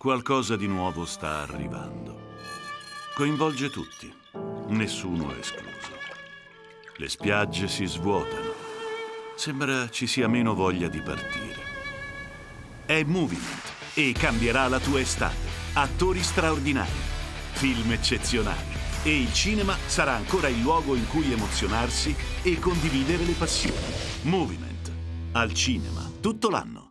Qualcosa di nuovo sta arrivando. Coinvolge tutti, nessuno escluso. Le spiagge si svuotano. Sembra ci sia meno voglia di partire. È Movement e cambierà la tua estate. Attori straordinari, film eccezionali e il cinema sarà ancora il luogo in cui emozionarsi e condividere le passioni. Movement. Al cinema, tutto l'anno.